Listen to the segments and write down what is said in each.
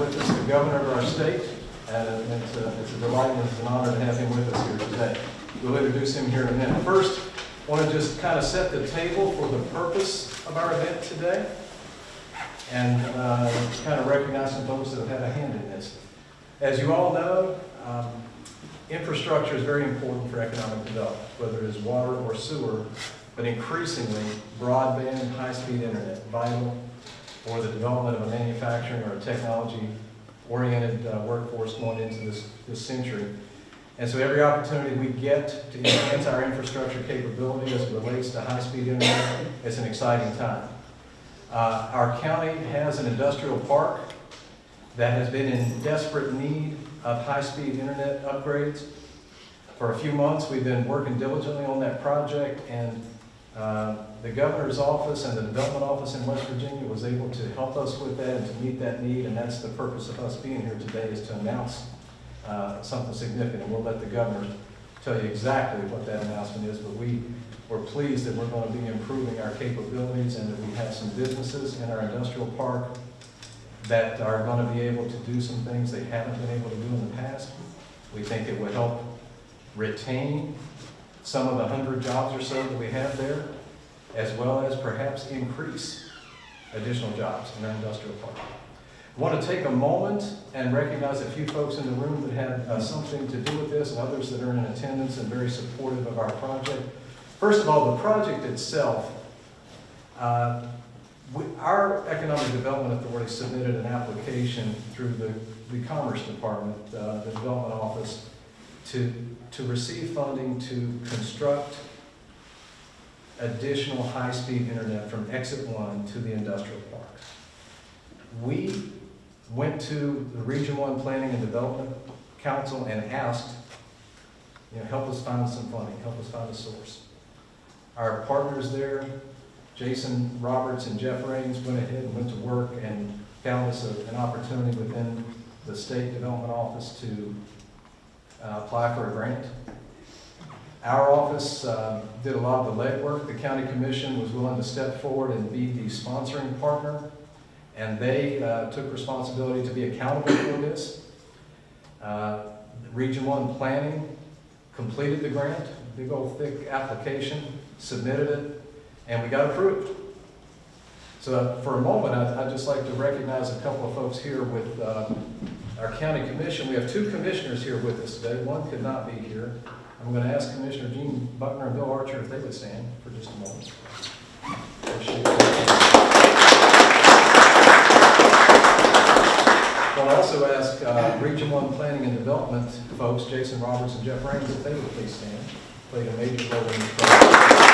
with us the governor of our state, and it's a it's a delight and it's an honor to have him with us here today. We'll introduce him here in a minute. First, I want to just kind of set the table for the purpose of our event today, and uh, kind of recognize some folks that have had a hand in this. As you all know, um, infrastructure is very important for economic development, whether it is water or sewer, but increasingly broadband, high-speed internet, vital for the development of a manufacturing or a technology-oriented uh, workforce going into this, this century. And so every opportunity we get to enhance our infrastructure capability as it relates to high-speed internet, it's an exciting time. Uh, Our county has an industrial park that has been in desperate need of high-speed internet upgrades. For a few months, we've been working diligently on that project, and uh, the governor's office and the development office in West Virginia was able to help us with that and to meet that need, and that's the purpose of us being here today, is to announce uh, something significant. We'll let the governor tell you exactly what that announcement is, but we, we're pleased that we're going to be improving our capabilities and that we have some businesses in our industrial park that are going to be able to do some things they haven't been able to do in the past. We think it will help retain some of the hundred jobs or so that we have there, as well as perhaps increase additional jobs in our industrial park. I want to take a moment and recognize a few folks in the room that had uh, something to do with this, and others that are in attendance and very supportive of our project. First of all, the project itself, uh, we- Our Economic Development Authority submitted an application through the, the Commerce Department, uh, the Development Office, to, to receive funding to construct additional high-speed internet from exit one to the industrial park. We went to the Region One Planning and Development Council and asked, you know, help us find some funding, help us find a source. Our partners there, Jason Roberts and Jeff Raines went ahead and went to work and found us a- an opportunity within the State Development Office to uh, apply for a grant. Our office uh, did a lot of the legwork. The county commission was willing to step forward and be the sponsoring partner, and they uh, took responsibility to be accountable for this. Uh, Region One Planning completed the grant, big old thick application, submitted it, and we got approved. So for a moment, I'd, I'd just like to recognize a couple of folks here with uh, our county commission. We have two commissioners here with us today. One could not be here. I'm going to ask Commissioner Gene Buckner and Bill Archer if they would stand for just a moment. I'll also ask uh, Region One Planning and Development folks, Jason Roberts and Jeff Raines, if they would please stand. Played a major role in this project.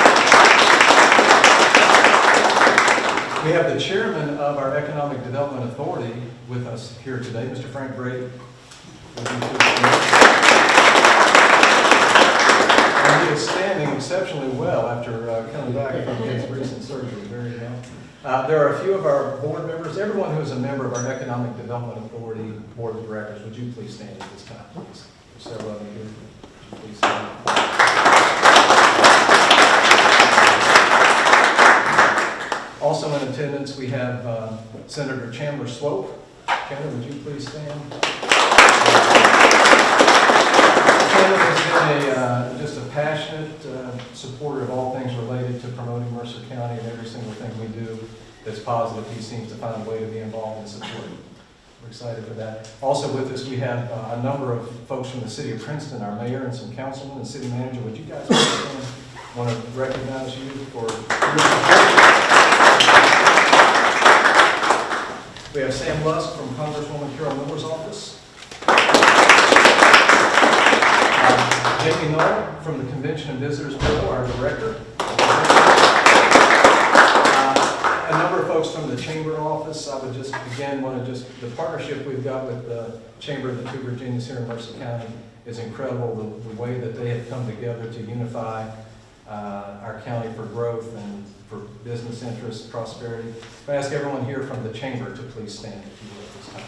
We have the chairman of our Economic Development Authority with us here today, Mr. Frank Brady. And he is standing exceptionally well after uh, coming back from his recent surgery, very well. Uh, There are a few of our board members, everyone who is a member of our Economic Development Authority Board of Directors, would you please stand at this time, please? There's several of you here. Please stand? Also in attendance, we have uh, Senator Chandler Swope. Chandler, would you please stand? Chandler has been a, uh, just a passionate uh, supporter of all things related to promoting Mercer County and every single thing we do that's positive. He seems to find a way to be involved and support. We're excited for that. Also with us, we have uh, a number of folks from the city of Princeton, our mayor and some councilmen and city manager. Would you guys? Want to recognize you for your support. We have Sam Lusk from Congresswoman Carol Miller's office. Uh, Jamie Null from the Convention and Visitors Bureau, our director. Uh, A number of folks from the Chamber office. I would just, again, want to just, the partnership we've got with the Chamber of the Two Virginias here in Mercer County is incredible, the, the way that they have come together to unify uh, our county for growth and business interests, prosperity. I ask everyone here from the chamber to please stand if you will at this time.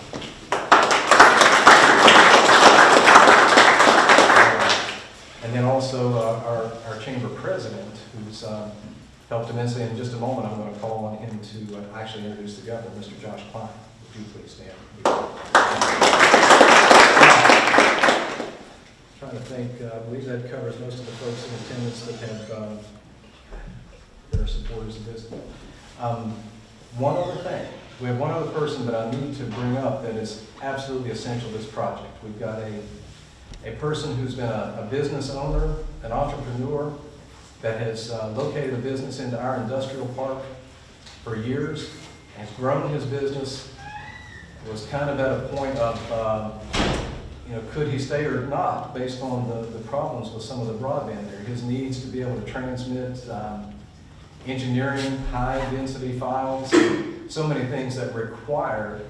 And then also uh, our, our chamber president, who's um, helped immensely. In just a moment, I'm going to call on him to uh, actually introduce the governor, Mr. Josh Klein. Would you please stand? Trying to think, uh, I believe that covers most of the folks in attendance that have, um, that are supporters of this. Um, One other thing, we have one other person that I need to bring up that is absolutely essential to this project. We've got a, a person who's been a, a business owner, an entrepreneur, that has uh, located a business into our industrial park for years, has grown his business, was kind of at a point of, uh, you know, could he stay or not, based on the, the problems with some of the broadband there. His needs to be able to transmit um, engineering, high-density files, so many things that require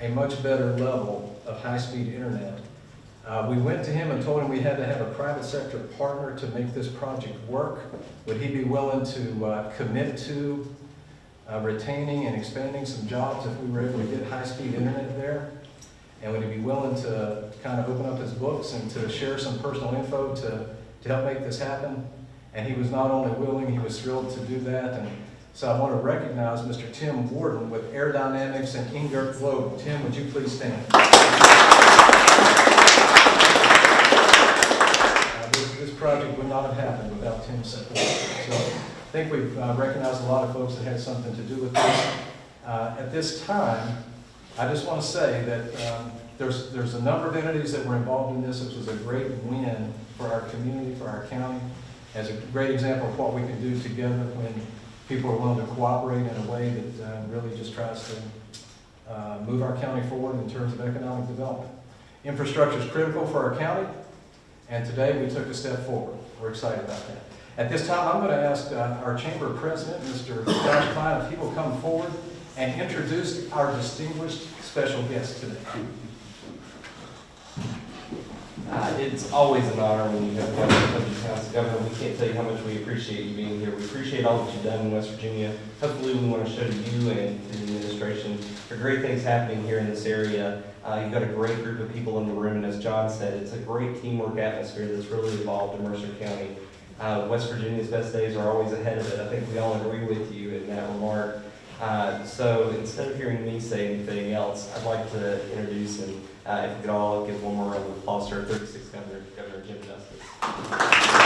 a much better level of high-speed internet. Uh, We went to him and told him we had to have a private sector partner to make this project work. Would he be willing to uh, commit to uh, retaining and expanding some jobs if we were able to get high-speed internet there? And would he be willing to kind of open up his books and to share some personal info to, to help make this happen? And he was not only willing, he was thrilled to do that. And so I want to recognize Mr. Tim Warden with Air Dynamics and Ingert Globe. Tim, would you please stand? Uh, This, this project would not have happened without Tim's support. So I think we've uh, recognized a lot of folks that had something to do with this. Uh, At this time, I just want to say that um, there's, there's a number of entities that were involved in this. This was a great win for our community, for our county, as a great example of what we can do together when people are willing to cooperate in a way that uh, really just tries to uh, move our county forward in terms of economic development. Infrastructure is critical for our county, and today we took a step forward. We're excited about that. At this time, I'm going to ask uh, our chamber president, Mr. Josh Klein, if he will come forward and introduce our distinguished special guest today. Uh, It's always an honor when you have come to town. So Governor, we can't tell you how much we appreciate you being here. We appreciate all that you've done in West Virginia. Hopefully, we want to show to you and to the administration the great things happening here in this area. Uh, You've got a great group of people in the room, and as John said, it's a great teamwork atmosphere that's really evolved in Mercer County. Uh, West Virginia's best days are always ahead of it. I think we all agree with you in that remark. Uh, So instead of hearing me say anything else, I'd like to introduce and uh, if we could all give one more round of applause to our 36th Governor, Governor Jim Justice.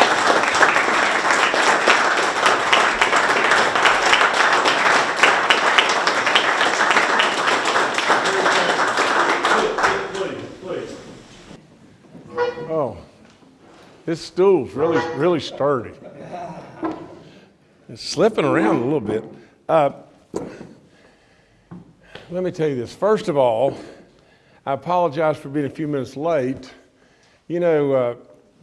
Oh, this stool's really, really sturdy. It's slipping around a little bit. Uh, Let me tell you this. First of all, I apologize for being a few minutes late. You know, uh,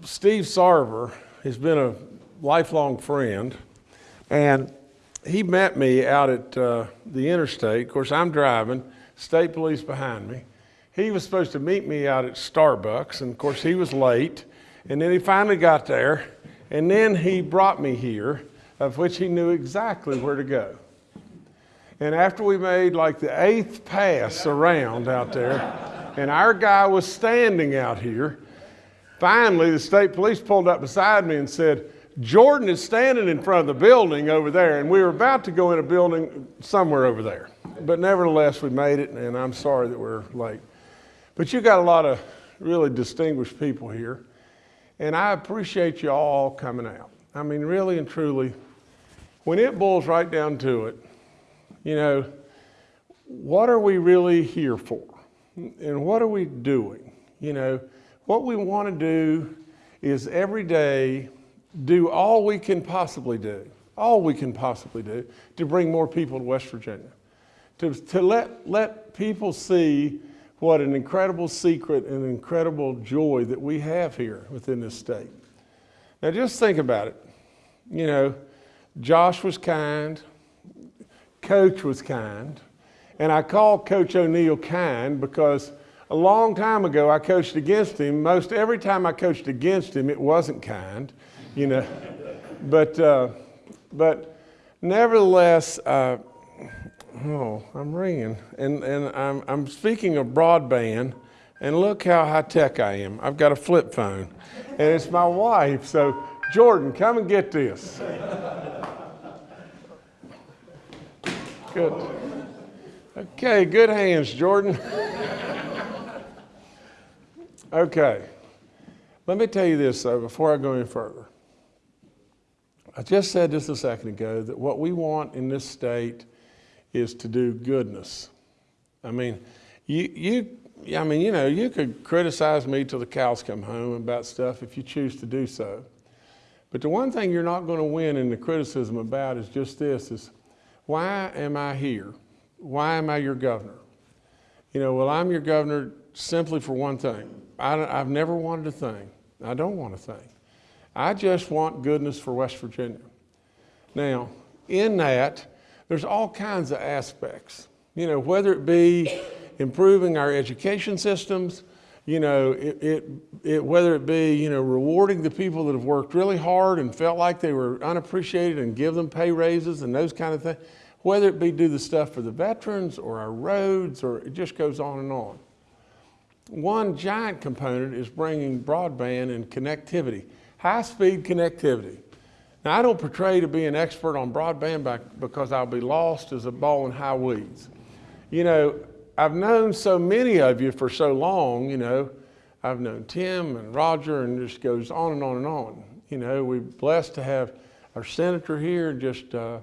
Steve Sarver has been a lifelong friend, and he met me out at uh, the interstate. Of course, I'm driving, state police behind me. He was supposed to meet me out at Starbucks, and of course, he was late. And then he finally got there, and then he brought me here, of which he knew exactly where to go. And after we made like the eighth pass around out there, and our guy was standing out here, finally the state police pulled up beside me and said, Jordan is standing in front of the building over there, and we were about to go in a building somewhere over there. But nevertheless, we made it, and I'm sorry that we're late. But you got a lot of really distinguished people here, and I appreciate you all coming out. I mean, really and truly, when it boils right down to it, you know, what are we really here for? And what are we doing? You know, what we want to do is every day do all we can possibly do, all we can possibly do to bring more people to West Virginia, to, to let, let people see what an incredible secret and incredible joy that we have here within this state. Now, just think about it. You know, Josh was kind, Coach was kind, and I call Coach O'Neill kind because a long time ago, I coached against him. Most every time I coached against him, it wasn't kind, you know. but, uh, but nevertheless, uh, oh, I'm ringing. And, and I'm, I'm speaking of broadband, and look how high tech I am. I've got a flip phone, and it's my wife. So, Jordan, come and get this. Good. Okay, good hands, Jordan. okay. Let me tell you this, though, before I go any further. I just said just a second ago that what we want in this state is to do goodness. I mean, you, you, I mean, you know, you could criticize me till the cows come home about stuff if you choose to do so. But the one thing you're not going to win in the criticism about is just this: is why am I here? Why am I your governor? You know, well, I'm your governor simply for one thing. I, have never wanted a thing. I don't want a thing. I just want goodness for West Virginia. Now, in that, there's all kinds of aspects. You know, whether it be improving our education systems, you know, it, it, it, whether it be, you know, rewarding the people that have worked really hard and felt like they were unappreciated and give them pay raises and those kind of things, whether it be do the stuff for the veterans or our roads or it just goes on and on. One giant component is bringing broadband and connectivity, high-speed connectivity. Now, I don't portray to be an expert on broadband because I'll be lost as a ball in high weeds. You know, I've known so many of you for so long, you know, I've known Tim and Roger and just goes on and on and on. You know, we're blessed to have our senator here, just uh,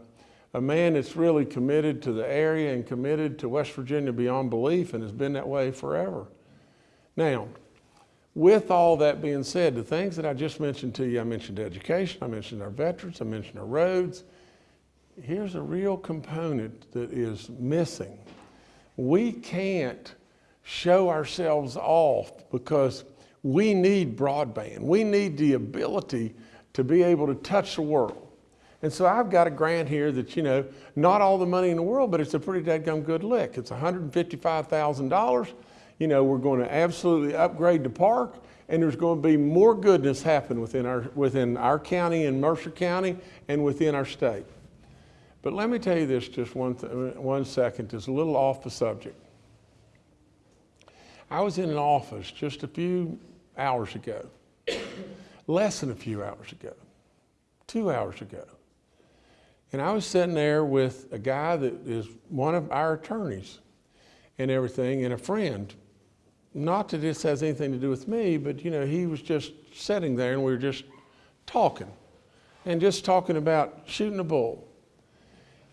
a man that's really committed to the area and committed to West Virginia beyond belief and has been that way forever. Now, with all that being said, the things that I just mentioned to you, I mentioned education, I mentioned our veterans, I mentioned our roads. Here's a real component that is missing. We can't show ourselves off because we need broadband. We need the ability to be able to touch the world. And so I've got a grant here that, you know, not all the money in the world, but it's a pretty dadgum good lick. It's $155,000. You know, we're going to absolutely upgrade the park and there's going to be more goodness happen within our, within our county and Mercer County and within our state. But let me tell you this just one, one second. It's a little off the subject. I was in an office just a few hours ago, less than a few hours ago, two hours ago. And I was sitting there with a guy that is one of our attorneys and everything, and a friend. Not that this has anything to do with me, but you know, he was just sitting there and we were just talking and just talking about shooting a bull.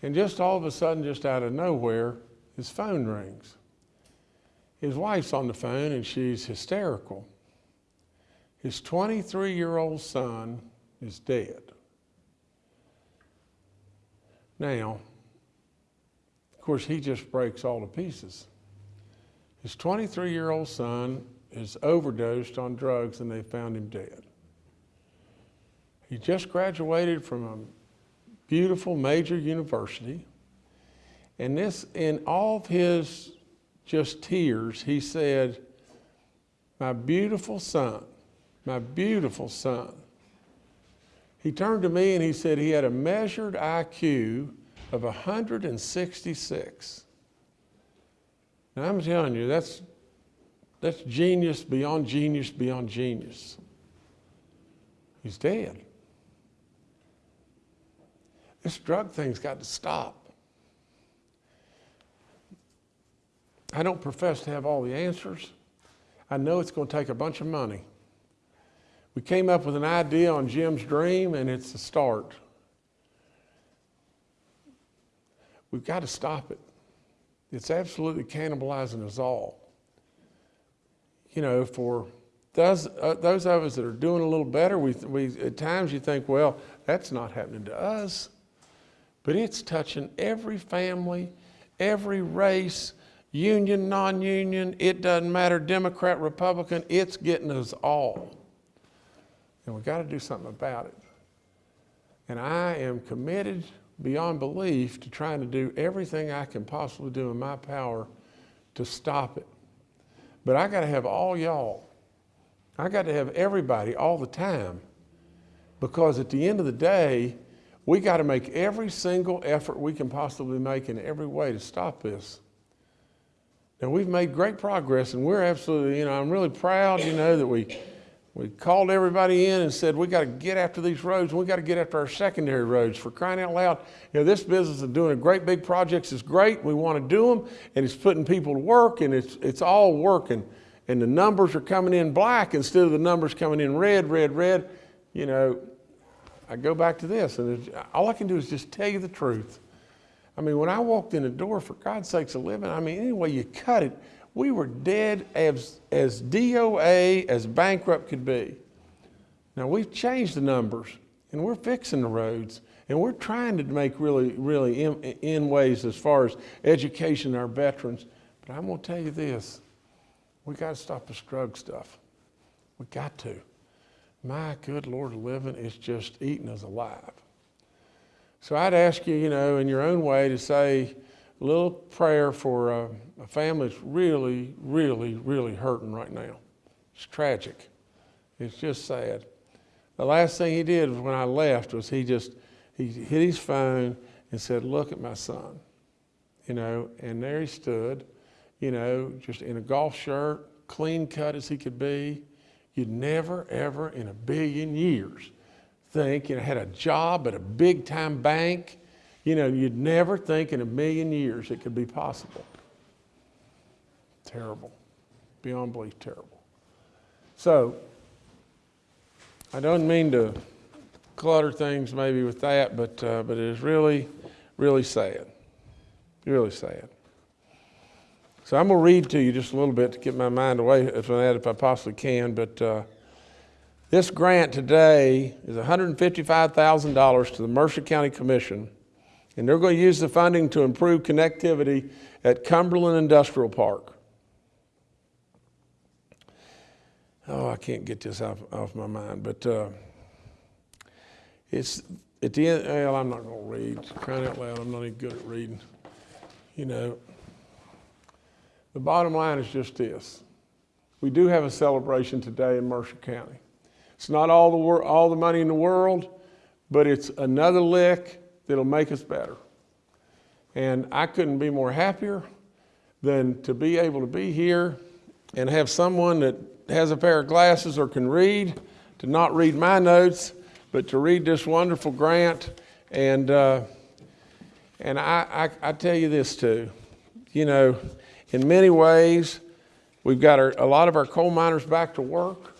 And just all of a sudden, just out of nowhere, his phone rings. His wife's on the phone and she's hysterical. His 23 year old son is dead. Now, of course, he just breaks all to pieces. His 23 year old son is overdosed on drugs and they found him dead. He just graduated from a beautiful major university. And this, in all of his just tears, he said, My beautiful son, my beautiful son. He turned to me and he said he had a measured IQ of 166. Now I'm telling you, that's, that's genius beyond genius beyond genius. He's dead. This drug thing's got to stop. I don't profess to have all the answers. I know it's going to take a bunch of money. We came up with an idea on Jim's dream, and it's a start. We've got to stop it. It's absolutely cannibalizing us all. You know, for those, uh, those of us that are doing a little better, we, we, at times you think, well, that's not happening to us. But it's touching every family, every race, union, non union, it doesn't matter, Democrat, Republican, it's getting us all. And we've got to do something about it. And I am committed beyond belief to trying to do everything I can possibly do in my power to stop it. but I got to have all y'all. I got to have everybody all the time. Because at the end of the day, we got to make every single effort we can possibly make in every way to stop this. Now, we've made great progress, and we're absolutely, you know, I'm really proud, you know, that we, we called everybody in and said, we got to get after these roads, we got to get after our secondary roads. For crying out loud, you know, this business of doing a great big projects is great. We want to do them, and it's putting people to work, and it's, it's all working. And the numbers are coming in black instead of the numbers coming in red, red, red. You know, I go back to this, and all I can do is just tell you the truth. I mean, when I walked in the door, for God's sakes, a living, I mean, any way you cut it, we were dead as, as DOA, as bankrupt could be. Now, we've changed the numbers, and we're fixing the roads, and we're trying to make really, really in, in ways as far as education our veterans. But I'm to tell you this we got to stop this drug stuff. We got to. My good Lord living is just eating us alive. So I'd ask you, you know, in your own way to say a little prayer for uh, a family that's really, really, really hurting right now. It's tragic. It's just sad. The last thing he did when I left was he just he hit his phone and said, "Look at my son," you know, and there he stood, you know, just in a golf shirt, clean cut as he could be. You'd never, ever in a billion years think, you know, had a job at a big time bank. You know, you'd never think in a million years it could be possible. Terrible. Beyond belief, terrible. So, I don't mean to clutter things maybe with that, but, uh, but it is really, really sad. Really sad. So I'm going to read to you just a little bit to get my mind away from that if I possibly can. But uh, this grant today is $155,000 to the Mercer County Commission, and they're going to use the funding to improve connectivity at Cumberland Industrial Park. Oh, I can't get this off, off my mind, but uh, it's at the end. Well, I'm not going to read. Crying out loud, I'm not even good at reading. You know, the bottom line is just this: we do have a celebration today in Mercer County. It's not all the all the money in the world, but it's another lick that'll make us better. And I couldn't be more happier than to be able to be here and have someone that has a pair of glasses or can read to not read my notes, but to read this wonderful grant. And uh, and I, I, I tell you this too, you know, in many ways, we've got our, a lot of our coal miners back to work.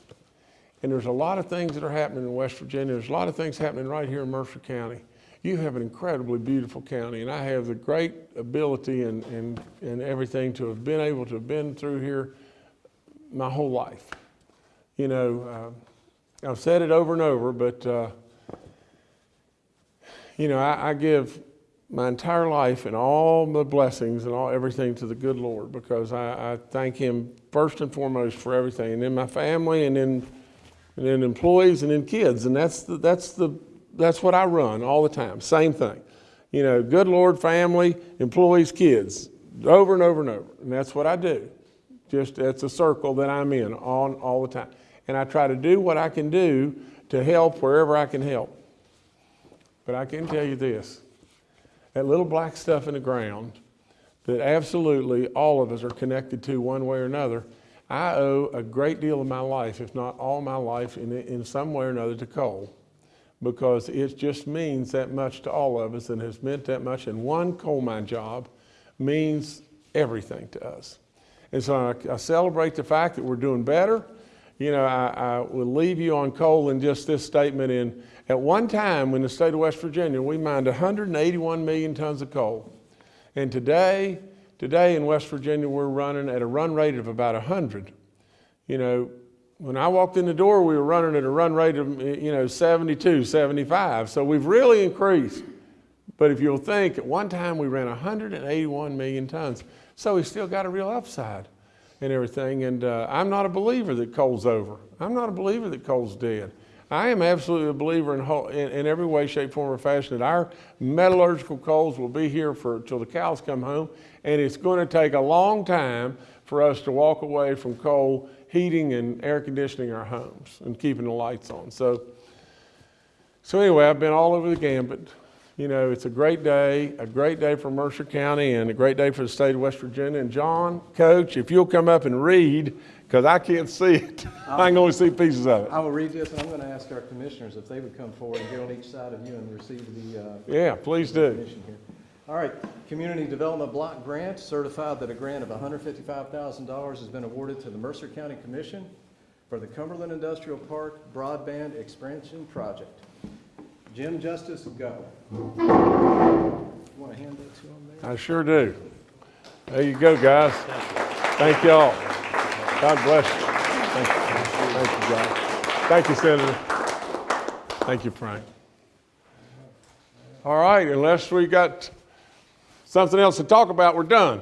And there's a lot of things that are happening in West Virginia. There's a lot of things happening right here in Mercer County. You have an incredibly beautiful county, and I have the great ability and, and, and everything to have been able to have been through here my whole life. You know, uh, I've said it over and over, but, uh, you know, I, I give my entire life and all the blessings and all everything to the good Lord because I, I thank Him first and foremost for everything, and then my family, and then and then employees, and then kids, and that's the, that's the that's what I run all the time. Same thing, you know, good Lord, family, employees, kids, over and over and over, and that's what I do. Just it's a circle that I'm in on all the time, and I try to do what I can do to help wherever I can help. But I can tell you this that little black stuff in the ground that absolutely all of us are connected to one way or another. I owe a great deal of my life, if not all my life, in, in some way or another to coal because it just means that much to all of us and has meant that much. And one coal mine job means everything to us. And so I, I celebrate the fact that we're doing better. You know, I, I will leave you on coal in just this statement in at one time in the state of West Virginia, we mined 181 million tons of coal. And today, today in West Virginia, we're running at a run rate of about 100. You know, when I walked in the door, we were running at a run rate of, you know, 72, 75. So we've really increased. But if you'll think, at one time we ran 181 million tons. So we still got a real upside and everything. And uh, I'm not a believer that coal's over. I'm not a believer that coal's dead. I am absolutely a believer in, whole- in, in every way, shape, form, or fashion that our metallurgical coals will be here for, till the cows come home. And it's going to take a long time for us to walk away from coal heating and air conditioning our homes and keeping the lights on. So, so anyway, I've been all over the gambit. You know, it's a great day, a great day for Mercer County and a great day for the state of West Virginia. And John, Coach, if you'll come up and read, because I can't see it. I can only see pieces of it. I will read this, and I'm going to ask our commissioners if they would come forward and get on each side of you and receive the, uh, Yeah, please do. Here. All right, Community Development Block Grant, certified that a grant of $155,000 has been awarded to the Mercer County Commission for the Cumberland Industrial Park Broadband Expansion Project. Jim Justice, go. Want to hand that to him there? I sure do. There you go, guys. Thank y'all. God bless you. Thank you, Thank you, guys. Thank you, Senator. Thank you, Frank. All right, unless we got something else to talk about, we're done.